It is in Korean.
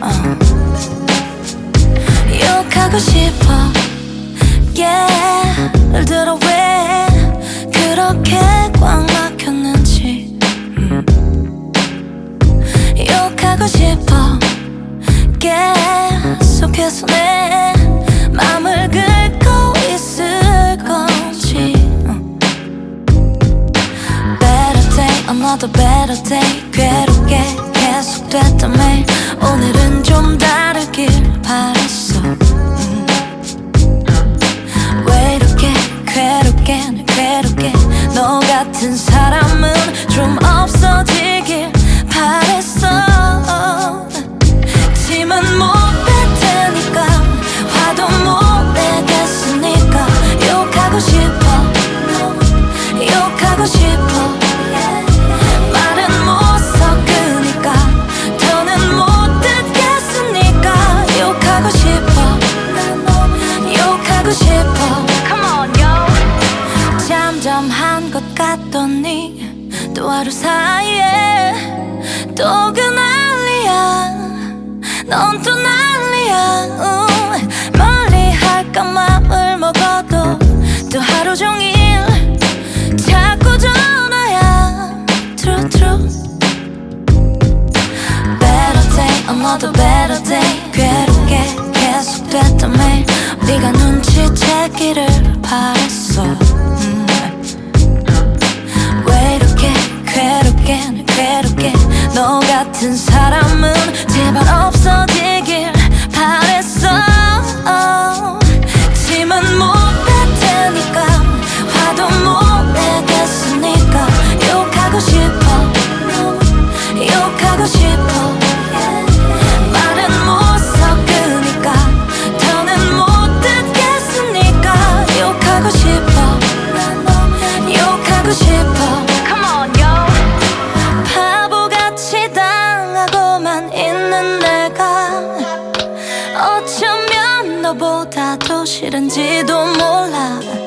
어. 욕하고 싶어. 예를 들어 왜 그렇게 꽉 막혔는지. 음. 욕하고 싶어. 계속해서 내 맘을 긁고 있을 건지. 음. Better day, another better day. 괴롭게 계속됐던 매일 오늘은 좀 다르길 바랬어 음. 왜 이렇게 괴롭게 날 괴롭게 너 같은 사람은 좀 없어지길 바랬어 잠잠한 것 같더니 또 하루 사이에 또 그 난리야. 넌 또 난리야. 음, 멀리 할까 맘을 먹어도 또 하루 종일 자꾸 전화야. True true. Better day another better day. 괴롭게 계속됐던 매일 네가 눈치채기를 바랬어 같은 사람은 제발 나보다 더 싫은지도 몰라.